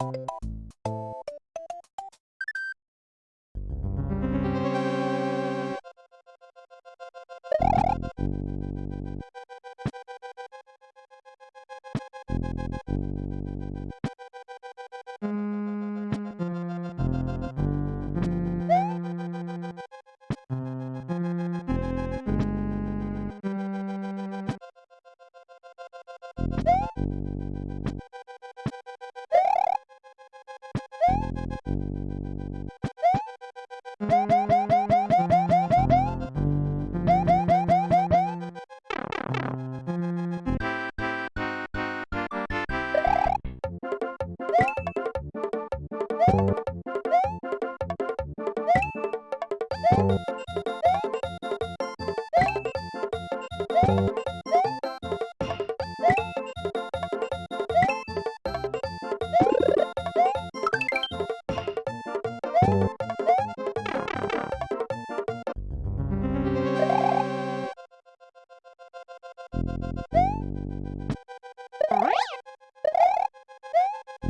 you you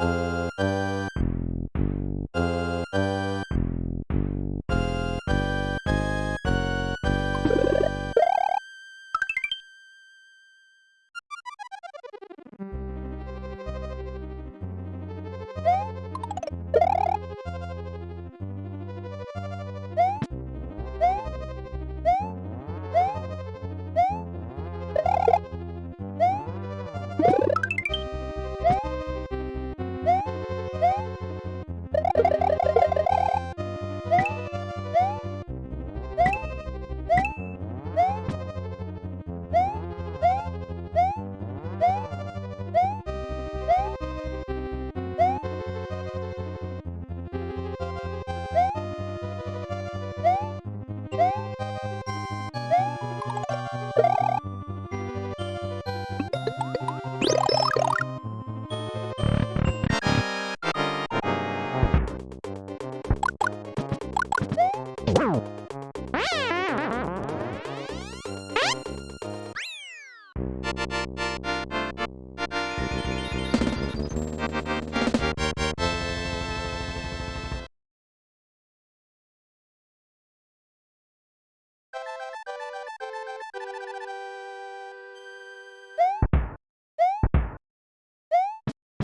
you.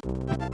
You